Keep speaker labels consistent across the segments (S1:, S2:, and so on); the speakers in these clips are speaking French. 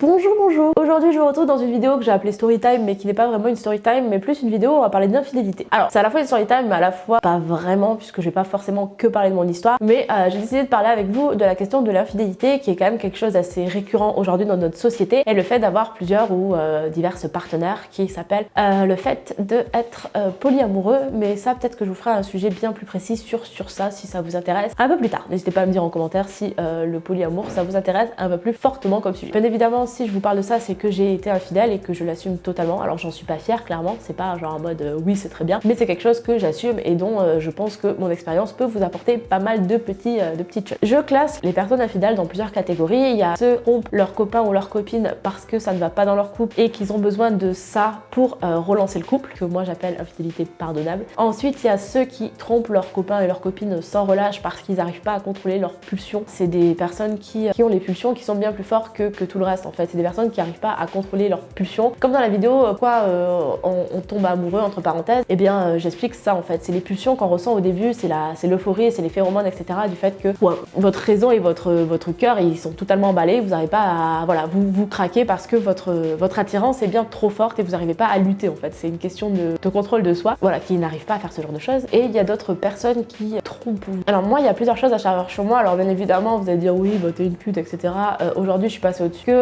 S1: Bonjour, bonjour Aujourd'hui je vous retrouve dans une vidéo que j'ai appelée Storytime mais qui n'est pas vraiment une Storytime mais plus une vidéo où on va parler d'infidélité. Alors c'est à la fois une Storytime mais à la fois pas vraiment puisque je vais pas forcément que parler de mon histoire mais euh, j'ai décidé de parler avec vous de la question de l'infidélité qui est quand même quelque chose d'assez récurrent aujourd'hui dans notre société et le fait d'avoir plusieurs ou euh, diverses partenaires qui s'appelle euh, le fait d'être polyamoureux mais ça peut-être que je vous ferai un sujet bien plus précis sur, sur ça si ça vous intéresse un peu plus tard. N'hésitez pas à me dire en commentaire si le polyamour ça vous intéresse un peu plus fortement comme sujet. Bien évidemment si je vous parle de ça, c'est que j'ai été infidèle et que je l'assume totalement. Alors j'en suis pas fière, clairement, c'est pas genre en mode euh, oui c'est très bien, mais c'est quelque chose que j'assume et dont euh, je pense que mon expérience peut vous apporter pas mal de, petits, euh, de petites choses. Je classe les personnes infidèles dans plusieurs catégories. Il y a ceux qui trompent leur copain ou leur copine parce que ça ne va pas dans leur couple et qu'ils ont besoin de ça pour relancer le couple, que moi j'appelle infidélité pardonnable. Ensuite, il y a ceux qui trompent leur copain et leur copine sans relâche parce qu'ils n'arrivent pas à contrôler leurs pulsions. C'est des personnes qui, qui ont les pulsions qui sont bien plus fortes que, que tout le reste en fait. C'est des personnes qui n'arrivent pas à contrôler leurs pulsions. Comme dans la vidéo, euh, quoi, euh, on, tombe amoureux entre parenthèses, et eh bien euh, j'explique ça en fait. C'est les pulsions qu'on ressent au début, c'est l'euphorie, c'est les phéromones, etc. du fait que votre raison et votre, votre cœur, ils sont totalement emballés, vous n'arrivez pas à, voilà, vous, vous craquez parce que votre, votre attirance est bien trop forte et vous n'arrivez pas à lutter en fait. C'est une question de, contrôle de soi, voilà, qui n'arrivent pas à faire ce genre de choses. Et il y a d'autres personnes qui trompent. Alors moi, il y a plusieurs choses à savoir sur moi. Alors bien évidemment, vous allez dire oui, bah, t'es une pute, etc. Aujourd'hui, je suis passée au-dessus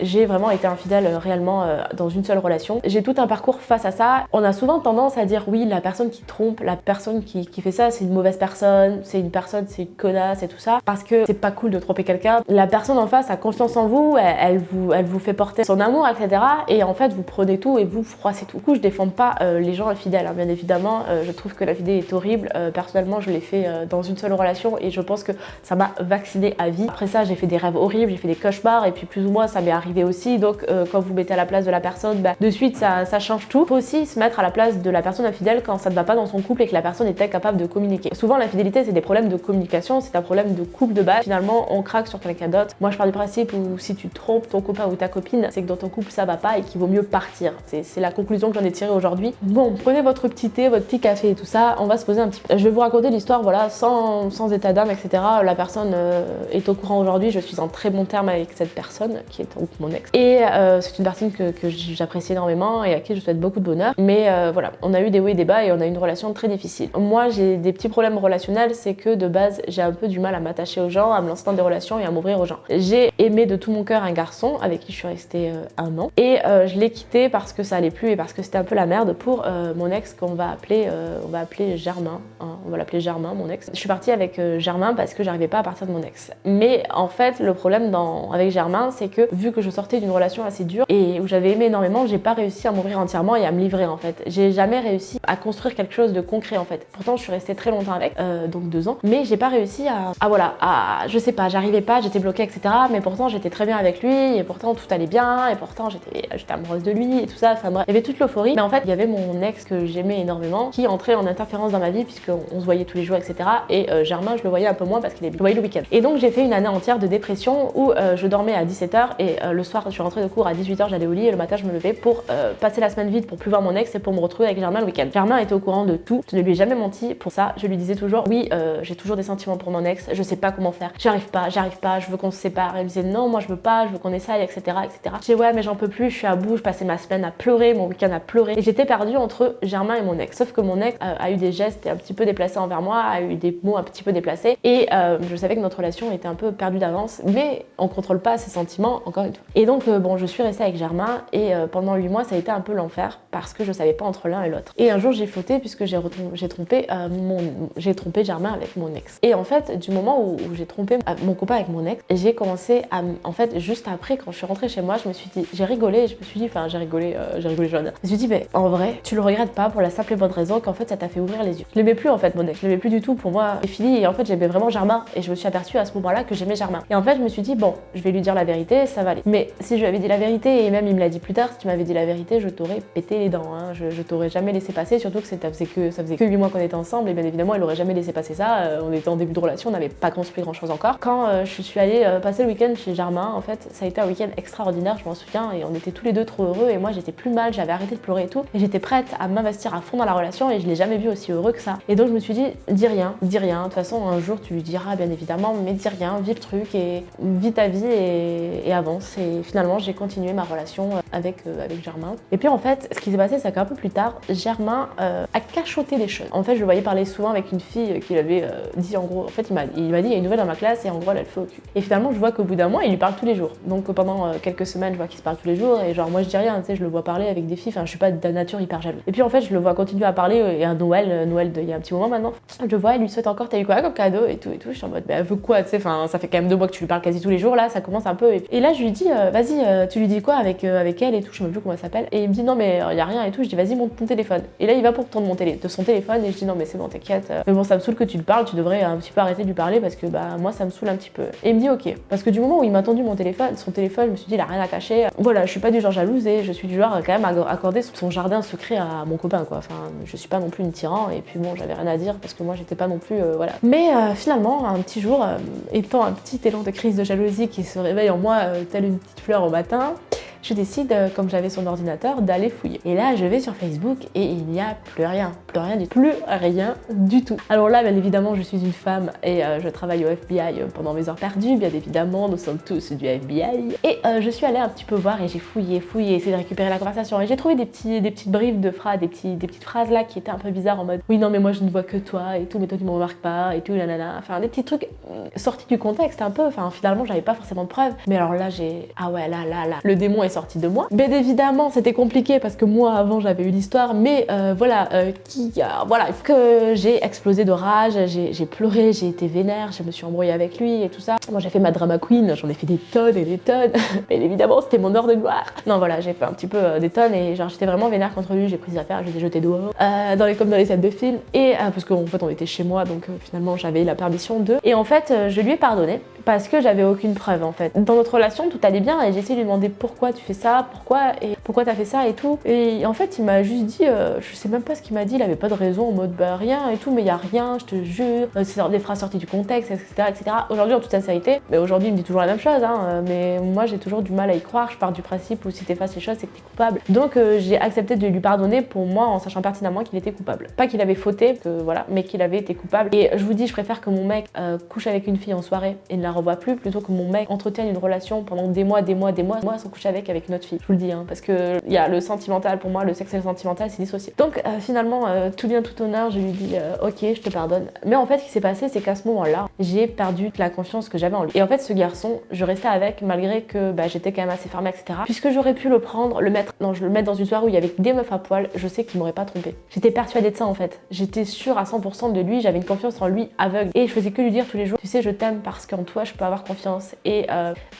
S1: j'ai vraiment été infidèle euh, réellement euh, dans une seule relation. J'ai tout un parcours face à ça. On a souvent tendance à dire oui, la personne qui trompe, la personne qui, fait ça, c'est une mauvaise personne, c'est une personne, c'est une connasse et tout ça, parce que c'est pas cool de tromper quelqu'un. La personne en face a confiance en vous, elle, vous, elle vous fait porter son amour, etc. Et en fait, vous prenez tout et vous froissez tout. Du coup, je défends pas euh, les gens infidèles, hein, bien évidemment. je trouve que la fidélité est horrible. personnellement, je l'ai fait dans une seule relation et je pense que ça m'a vacciné à vie. Après ça, j'ai fait des rêves horribles, j'ai fait des cauchemars et puis plus ou moins ça m'est arrivé aussi. Donc euh, quand vous mettez à la place de la personne, bah, de suite ça, ça, change tout. Faut aussi se mettre à la place de la personne infidèle quand ça ne va pas dans son couple et que la personne est incapable de communiquer. Souvent l'infidélité c'est des problèmes de communication, c'est un problème de couple de base. Finalement on craque sur quelqu'un d'autre. Moi je pars du principe où si tu trompes ton copain ou ta copine, c'est que dans ton couple ça va pas et qu'il vaut mieux partir. C'est la conclusion que j'en ai tirée aujourd'hui. Bon, prenez votre petit thé, votre petit café et tout ça, on va se poser un petit peu. Je vais vous raconter l'histoire, voilà, sans, sans état d'âme, etc. La personne euh, est au courant aujourd'hui, je suis en très bon terme avec cette personne qui est mon ex. Et euh, c'est une personne que, j'apprécie énormément et à qui je souhaite beaucoup de bonheur. Mais euh, voilà, on a eu des hauts et des bas et on a une relation très difficile. Moi, j'ai des petits problèmes relationnels, c'est que de base, j'ai un peu du mal à m'attacher aux gens, à me lancer dans des relations et à m'ouvrir aux gens. J'ai aimé de tout mon cœur un garçon avec qui je suis restée euh, un an et je l'ai quitté parce que ça allait plus et parce que c'était un peu la merde pour mon ex qu'on va appeler, va appeler Germain. Hein. on va l'appeler Germain, mon ex. Je suis partie avec Germain parce que j'arrivais pas à partir de mon ex. Mais en fait, le problème dans, avec Germain, c'est que vu que je sortais d'une relation assez dure et où j'avais aimé énormément, j'ai pas réussi à m'ouvrir entièrement et à me livrer en fait. J'ai jamais réussi à construire quelque chose de concret en fait. Pourtant je suis restée très longtemps avec, euh, donc deux ans, mais j'ai pas réussi à, à voilà, à, je sais pas, j'arrivais pas, j'étais bloquée etc. Mais pourtant j'étais très bien avec lui et pourtant tout allait bien et pourtant j'étais amoureuse de lui et tout ça, enfin bref, il y avait toute l'euphorie. Mais en fait il y avait mon ex que j'aimais énormément qui entrait en interférence dans ma vie puisqu'on se voyait tous les jours etc. Et euh, Germain je le voyais un peu moins parce qu'il est voyait le week-end. Et donc j'ai fait une année entière de dépression où euh, je dormais à 17h et le soir je suis rentrée de cours à 18h, j'allais au lit et le matin je me levais pour euh, passer la semaine vide pour plus voir mon ex et pour me retrouver avec Germain le week-end. Germain était au courant de tout, je ne lui ai jamais menti pour ça, je lui disais toujours oui euh, j'ai toujours des sentiments pour mon ex, je sais pas comment faire, j'arrive pas, j'arrive pas, je veux qu'on se sépare. Elle me disait non moi je veux pas, je veux qu'on essaye etc etc. Je disais ouais mais j'en peux plus, je suis à bout, je passais ma semaine à pleurer, mon week-end à pleurer. Et j'étais perdue entre Germain et mon ex. Sauf que mon ex euh, a eu des gestes un petit peu déplacés envers moi, a eu des mots un petit peu déplacés. Et je savais que notre relation était un peu perdue d'avance. Mais on contrôle pas ses sentiments encore une fois. Et donc bon je suis restée avec Germain et euh, pendant 8 mois ça a été un peu l'enfer parce que je savais pas entre l'un et l'autre. Et un jour j'ai fauté puisque j'ai trompé euh, mon j'ai trompé Germain avec mon ex. Et en fait du moment où, j'ai trompé euh, mon copain avec mon ex, j'ai commencé à en fait juste après quand je suis rentrée chez moi, je me suis dit j'ai rigolé, je me suis dit enfin j'ai rigolé j'ai rigolé jeune. Je me suis dit mais en vrai, tu le regrettes pas pour la simple et bonne raison qu'en fait ça t'a fait ouvrir les yeux. Je l'aimais plus en fait mon ex, je l'aimais plus du tout pour moi. C'est fini et en fait j'aimais vraiment Germain et je me suis aperçue à ce moment-là que j'aimais Germain. Et en fait je me suis dit bon, je vais lui dire la vérité, ça va aller. Mais si je lui avais dit la vérité et même il me l'a dit plus tard, si tu m'avais dit la vérité, je t'aurais pété les dents. Hein. Je, t'aurais jamais laissé passer, surtout que ça faisait que, ça faisait que 8 mois qu'on était ensemble et bien évidemment, elle aurait jamais laissé passer ça. Euh, on était en début de relation, on n'avait pas construit grand chose encore. Quand euh, je suis allée euh, passer le week-end chez Germain, en fait, ça a été un week-end extraordinaire, je m'en souviens, et on était tous les deux trop heureux et moi j'étais plus mal, j'avais arrêté de pleurer et tout. Et j'étais prête à m'investir à fond dans la relation et je l'ai jamais vu aussi heureux que ça. Et donc je me suis dit, dis rien, dis rien. De toute façon, un jour tu lui diras bien évidemment, mais dis rien, vis le truc et vis ta vie et, et avance. Et finalement, j'ai continué ma relation avec, avec Germain. Et puis en fait, ce qui s'est passé, c'est qu'un peu plus tard, Germain a cachoté des choses. En fait, je le voyais parler souvent avec une fille qui avait dit en gros, en fait, il m'a dit, il y a une nouvelle dans ma classe et en gros, elle, elle fait au cul. Et finalement, je vois qu'au bout d'un mois, il lui parle tous les jours. Donc pendant quelques semaines, je vois qu'il se parle tous les jours et genre moi je dis rien, tu sais, je le vois parler avec des filles, enfin je suis pas de nature hyper jaloux. Et puis en fait, je le vois continuer à parler et à Noël, Noël il y a un petit moment maintenant, je le vois, elle lui souhaite encore, t'as eu quoi comme cadeau et tout et tout. Je suis en mode, bah elle veut quoi, tu sais, enfin ça fait quand même deux mois que tu lui parles quasi tous les jours là, ça commence un peu. Et, là, je lui dis, vas-y, tu lui dis quoi avec, avec elle et tout, je sais même plus comment elle s'appelle. Et il me dit, non mais il y a rien et tout. Je dis, vas-y, monte ton téléphone. Et là, il va pour prendre mon télé, de son téléphone et je dis, non mais c'est bon, t'inquiète. Mais bon, ça me saoule que tu le parles, tu devrais un petit peu arrêter de lui parler parce que bah moi ça me saoule un petit peu. Et il me dit, ok. Parce que du moment où il m'a tendu mon téléphone, son téléphone, je me suis dit, il a rien à cacher. Voilà, je suis pas du genre jalouse et je suis du genre quand même à accorder son jardin secret à mon copain quoi. Enfin, je suis pas non plus une tyran et puis bon, j'avais rien à dire parce que moi j'étais pas non plus euh, voilà. Mais euh, finalement, un petit jour, euh, étant un petit élan de crise de jalousie qui se réveille en moi telle une petite fleur au matin, je décide, euh, comme j'avais son ordinateur, d'aller fouiller. Et là, je vais sur Facebook et il n'y a plus rien, plus rien du tout, plus rien du tout. Alors là, bien évidemment, je suis une femme et euh, je travaille au FBI pendant mes heures perdues, bien évidemment, nous sommes tous du FBI. Et euh, je suis allée un petit peu voir et j'ai fouillé, fouillé, essayé de récupérer la conversation et j'ai trouvé des, petits, des petites briefs de phrases, des, des petites phrases là qui étaient un peu bizarres en mode oui non mais moi je ne vois que toi et tout, mais toi tu me remarques pas et tout, nanana. Enfin des petits trucs sortis du contexte un peu, enfin finalement j'avais pas forcément de preuves. Mais alors là j'ai, ah ouais là là là, le démon est sorti de moi. Bien évidemment, c'était compliqué parce que moi, avant, j'avais eu l'histoire, mais euh, voilà, euh, qui, voilà, que j'ai explosé de rage, j'ai pleuré, j'ai été vénère, je me suis embrouillée avec lui et tout ça. Moi, j'ai fait ma drama queen, j'en ai fait des tonnes et des tonnes. Bien évidemment, c'était mon heure de gloire. Non, voilà, j'ai fait un petit peu euh, des tonnes et genre, j'étais vraiment vénère contre lui, j'ai pris des affaires, je les ai jetées dehors, dans les, comme dans les scènes de film, et parce qu'en fait, on était chez moi, donc finalement, j'avais la permission de. Et en fait, je lui ai pardonné parce que j'avais aucune preuve en fait. Dans notre relation, tout allait bien et j'ai essayé de lui demander pourquoi tu fais ça, pourquoi et pourquoi t'as fait ça et tout. Et en fait, il m'a juste dit, euh, je sais même pas ce qu'il m'a dit, il avait pas de raison en mode bah rien et tout, mais il y a rien, je te jure, euh, c'est des phrases sorties du contexte, etc. etc. Aujourd'hui, en toute sincérité, mais aujourd'hui, il me dit toujours la même chose, hein, euh, mais moi j'ai toujours du mal à y croire. Je pars du principe où si t'effaces les choses, c'est que t'es coupable. Donc j'ai accepté de lui pardonner pour moi en sachant pertinemment qu'il était coupable. Pas qu'il avait fauté, que, voilà, mais qu'il avait été coupable. Et je vous dis, je préfère que mon mec couche avec une fille en soirée et ne la revoie plus plutôt que mon mec entretienne une relation pendant des mois, des mois, des mois, moi sans coucher avec avec une autre fille. Je vous le dis, hein, parce que il y a le sentimental pour moi, le sexuel sentimental, c'est dissocié. Donc euh, finalement, euh, tout bien, tout honneur, je lui dis euh, ok, je te pardonne. Mais en fait, ce qui s'est passé, c'est qu'à ce moment-là, j'ai perdu la confiance que j'avais en lui. Et en fait, ce garçon, je restais avec malgré que bah, j'étais quand même assez fermée, etc. Puisque j'aurais pu le prendre, le mettre, non, je le mettre dans une soirée où il y avait des meufs à poil, je sais qu'il m'aurait pas trompé. J'étais persuadée de ça en fait. J'étais sûre à 100% de lui, j'avais une confiance en lui aveugle. Et je faisais que lui dire tous les jours, tu sais, je t'aime parce qu'en toi, je peux avoir confiance. Et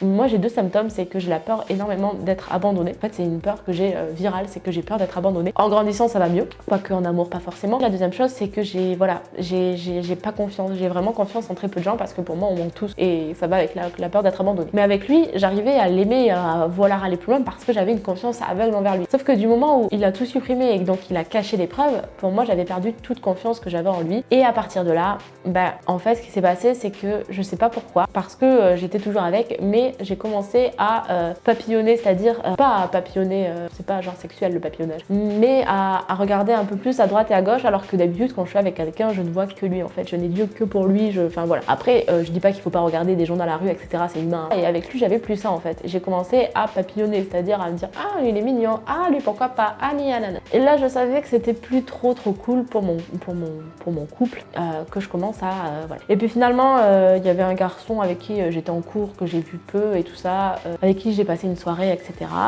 S1: moi j'ai deux symptômes, c'est que j'ai la peur énormément d'être abandonnée. En fait c'est une peur que j'ai euh, virale, c'est que j'ai peur d'être abandonnée. En grandissant ça va mieux, quoique en amour pas forcément. La deuxième chose c'est que j'ai voilà, j'ai pas confiance, j'ai vraiment confiance en très peu de gens parce que pour moi on manque tous et ça va avec la, peur d'être abandonnée. Mais avec lui j'arrivais à l'aimer, à vouloir aller plus loin parce que j'avais une confiance aveugle envers lui. Sauf que du moment où il a tout supprimé et donc il a caché les preuves, pour moi j'avais perdu toute confiance que j'avais en lui. Et à partir de là, bah en fait ce qui s'est passé c'est que je sais pas pourquoi, parce que euh, j'étais toujours avec mais j'ai commencé à euh, papillonner, c'est-à-dire euh, pas à papillonner, euh, c'est pas genre sexuel le papillonnage, mais à, regarder un peu plus à droite et à gauche, alors que d'habitude quand je suis avec quelqu'un, je ne vois que lui en fait, je n'ai Dieu que pour lui, je, enfin voilà. Après, je dis pas qu'il faut pas regarder des gens dans la rue, etc. C'est humain. Et avec lui, j'avais plus ça en fait. J'ai commencé à papillonner, c'est-à-dire à me dire ah lui il est mignon, ah lui pourquoi pas, ah ni anana. Et là, je savais que c'était plus trop trop cool pour mon pour mon pour mon couple que je commence à voilà. Et puis finalement, il y avait un garçon avec qui j'étais en cours que j'ai vu peu et tout ça, euh, avec qui j'ai passé une soirée, etc.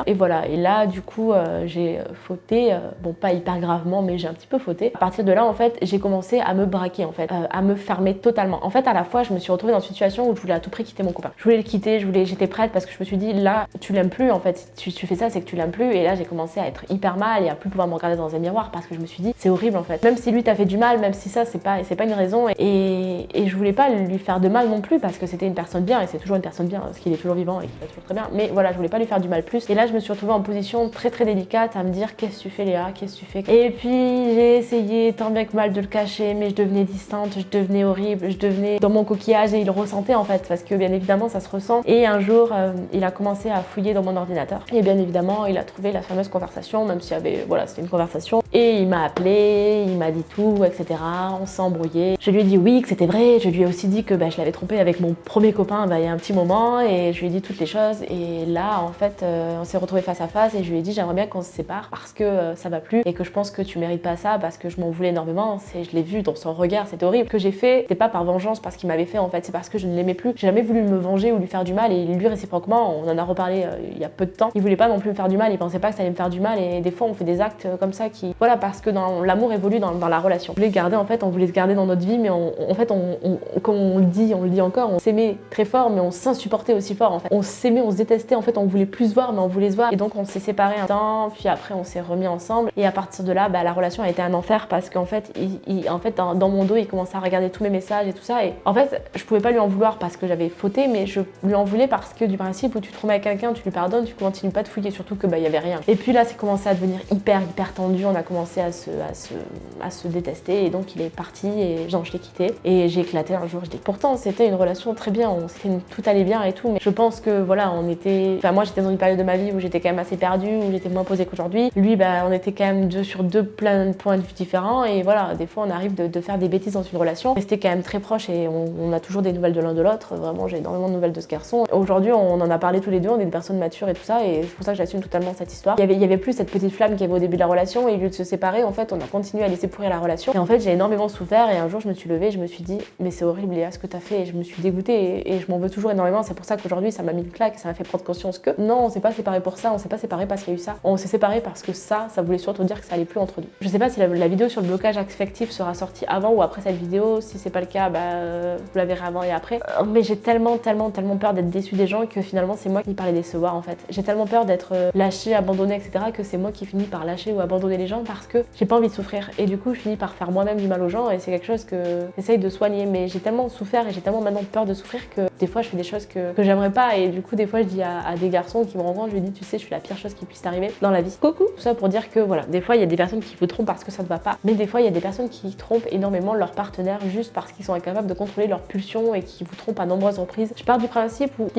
S1: Et voilà, et là, du coup, euh, j'ai fauté, euh, bon, pas hyper gravement, mais j'ai un petit peu fauté. À partir de là, en fait, j'ai commencé à me braquer, en fait, à me fermer totalement. En fait, à la fois, je me suis retrouvée dans une situation où je voulais à tout prix quitter mon copain. Je voulais le quitter, je voulais, j'étais prête parce que je me suis dit, là, tu l'aimes plus, en fait. Si tu, fais ça, c'est que tu l'aimes plus. Et là, j'ai commencé à être hyper mal et à plus pouvoir me regarder dans un miroir parce que je me suis dit, c'est horrible, en fait. Même si lui t'a fait du mal, même si ça, c'est pas, pas une raison. Et, et je voulais pas lui faire de mal non plus parce que c'était une personne bien et c'est toujours une personne bien parce qu'il est toujours vivant et qu'il va toujours très bien. Mais voilà, je voulais pas lui faire du mal Et là, je me suis retrouvée en position très très délicate à me dire qu'est-ce que tu fais Léa, qu'est-ce que tu fais? Et puis j'ai essayé tant bien que mal de le cacher, mais je devenais distante, je devenais horrible, je devenais dans mon coquillage et il ressentait en fait parce que bien évidemment ça se ressent. Et un jour, euh, il a commencé à fouiller dans mon ordinateur. Et bien évidemment, il a trouvé la fameuse conversation, même s'il y avait, voilà, c'était une conversation Et il m'a appelé, il m'a dit tout, etc. On s'est embrouillé. Je lui ai dit oui, que c'était vrai. Je lui ai aussi dit que bah, je l'avais trompé avec mon premier copain bah, il y a un petit moment et je lui ai dit toutes les choses. Et là, en fait, euh, on s'est retrouvés face à face et je lui ai dit j'aimerais bien qu'on se sépare parce que euh, ça va plus et que je pense que tu mérites pas ça parce que je m'en voulais énormément. Je l'ai vu dans son regard, c'était horrible. Ce que j'ai fait, c'était pas par vengeance parce qu'il m'avait fait en fait, c'est parce que je ne l'aimais plus. J'ai jamais voulu me venger ou lui faire du mal et lui réciproquement, on en a reparlé euh, il y a peu de temps. Il voulait pas non plus me faire du mal, il pensait pas que ça allait me faire du mal et des fois on fait des actes comme ça qui, voilà, parce que l'amour évolue dans, la relation. On voulait garder en fait, on voulait se garder dans notre vie, mais en fait, on, comme on le dit, on le dit encore, on s'aimait très fort, mais on s'insupportait aussi fort en fait. On s'aimait, on se détestait, en fait, on voulait plus se voir, mais on voulait se voir. Et donc on s'est séparés un temps, puis après on s'est remis ensemble. Et à partir de là, bah, la relation a été un enfer parce qu'en fait, il, en fait dans, mon dos, il commençait à regarder tous mes messages et tout ça. Et en fait, je pouvais pas lui en vouloir parce que j'avais fauté, mais je lui en voulais parce que du principe où tu te remets à quelqu'un, tu lui pardonnes, tu continues pas de fouiller, surtout que bah y avait rien. Et puis là, c'est commencé à devenir hyper hyper tendu. On à se, détester et donc il est parti et genre je l'ai quitté et j'ai éclaté un jour. Je dis pourtant c'était une relation très bien, on, tout allait bien et tout, mais je pense que voilà, on était, enfin moi j'étais dans une période de ma vie où j'étais quand même assez perdue, où j'étais moins posée qu'aujourd'hui. Lui, bah on était quand même deux sur deux plein de points de vue différents et voilà, des fois on arrive de, faire des bêtises dans une relation. Rester quand même très proche et on, a toujours des nouvelles de l'un de l'autre. Vraiment, j'ai énormément de nouvelles de ce garçon. Aujourd'hui, on en a parlé tous les deux, on est des personnes matures et tout ça et c'est pour ça que j'assume totalement cette histoire. Il y avait, plus cette petite flamme qu'il y avait au début de la relation et au lieu de séparer, en fait, on a continué à laisser pourrir la relation. Et en fait, j'ai énormément souffert et un jour, je me suis levée, je me suis dit, mais c'est horrible, Léa, ce que t'as fait. Et je me suis dégoûtée et, je m'en veux toujours énormément. C'est pour ça qu'aujourd'hui, ça m'a mis une claque, ça m'a fait prendre conscience que non, on s'est pas séparés pour ça, on s'est pas séparés parce qu'il y a eu ça. On s'est séparés parce que ça, ça voulait surtout dire que ça allait plus entre nous. Je sais pas si la, vidéo sur le blocage affectif sera sortie avant ou après cette vidéo. Si c'est pas le cas, bah, vous la verrez avant et après. Euh, mais j'ai tellement, tellement, tellement peur d'être déçue des gens que finalement, c'est moi qui par les décevoir en fait. J'ai tellement peur d'être euh, lâchée, abandonnée, etc. que c'est moi qui finis par lâcher ou abandonner les gens parce que j'ai pas envie de souffrir. Et du coup, je finis par faire moi-même du mal aux gens et c'est quelque chose que j'essaye de soigner. Mais j'ai tellement souffert et j'ai tellement maintenant peur de souffrir que des fois, je fais des choses que, que j'aimerais pas. Et du coup, des fois, je dis à, des garçons qui me rencontrent, je lui dis, tu sais, je suis la pire chose qui puisse t'arriver dans la vie. Coucou Tout ça pour dire que voilà, des fois, il y a des personnes qui vous trompent parce que ça ne va pas. Mais des fois, il y a des personnes qui trompent énormément leur partenaire juste parce qu'ils sont incapables de contrôler leurs pulsions et qui vous trompent à nombreuses reprises. Je pars du principe où,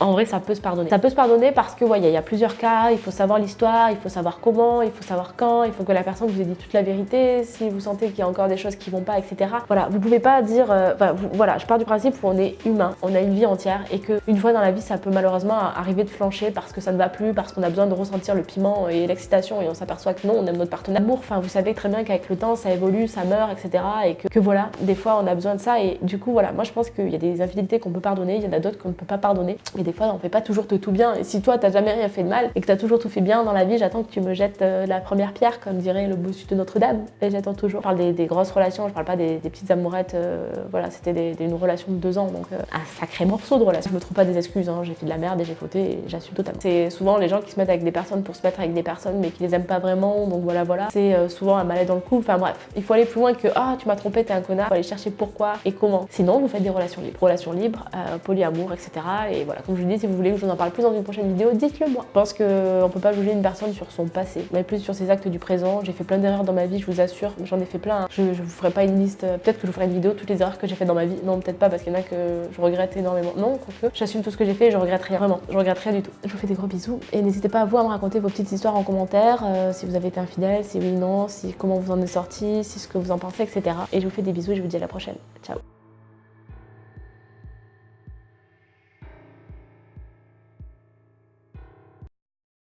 S1: en vrai, ça peut se pardonner. Ça peut se pardonner parce que, voyez, il y a plusieurs cas, il faut savoir l'histoire, il faut savoir comment, il faut savoir quand, il faut que la personne vous ait dit toute la vérité, si vous sentez qu'il y a encore des choses qui vont pas, etc. Voilà, vous pouvez pas dire, euh, voilà, je pars du principe où on est humain, on a une vie entière et qu'une fois dans la vie, ça peut malheureusement arriver de flancher parce que ça ne va plus, parce qu'on a besoin de ressentir le piment et l'excitation et on s'aperçoit que non, on aime notre partenaire. L'amour, enfin, vous savez très bien qu'avec le temps, ça évolue, ça meurt, etc. Et que, voilà, des fois, on a besoin de ça et du coup, voilà, moi je pense qu'il y a des infidélités qu'on peut pardonner, il y en a d'autres qu'on ne peut pas pardonner. Et des fois, on fait pas toujours tout bien. Et si toi, t'as jamais rien fait de mal et que t'as toujours tout fait bien dans la vie, j'attends que tu me jettes euh, la première pierre, comme dirait le bossu de Notre-Dame. Et j'attends toujours. Je parle des, grosses relations, je parle pas des, petites amourettes. Euh, voilà, c'était une relation de deux ans, donc euh, un sacré morceau de relation. Je me trouve pas des excuses, hein. j'ai fait de la merde et j'ai fauté et j'assume totalement. C'est souvent les gens qui se mettent avec des personnes pour se mettre avec des personnes mais qui les aiment pas vraiment, donc voilà, voilà. C'est souvent un mal dans le couple. Enfin bref, il faut aller plus loin que ah, tu m'as trompé, t'es un connard. Il faut aller chercher pourquoi et comment. Sinon, vous faites des relations libres. Relations libres, polyamour, etc. Et voilà, comme je vous dis, si vous voulez que je vous en parle plus dans une prochaine vidéo, dites-le moi. Je pense qu'on peut pas juger une personne sur son passé, mais plus sur ses actes du présent. J'ai fait plein d'erreurs dans ma vie, je vous assure, j'en ai fait plein. Je, je vous ferai pas une liste, peut-être que je vous ferai une vidéo toutes les erreurs que j'ai fait dans ma vie. Non, peut-être pas parce qu'il y en a que je regrette énormément. Non, quoique, j'assume tout ce que j'ai fait et je regrette rien. Vraiment, je regrette rien du tout. Je vous fais des gros bisous et n'hésitez pas à vous à me raconter vos petites histoires en commentaire, euh, si vous avez été infidèle, si oui, non, si comment vous en êtes sorti, si ce que vous en pensez, etc. Et je vous fais des bisous et je vous dis à la prochaine. Ciao